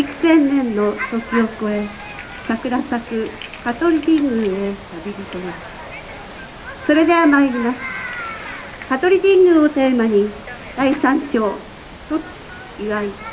幾千年の時を超え桜咲く香取神宮へ旅人がそれでは参ります。香取神宮をテーマに第3章と祝い。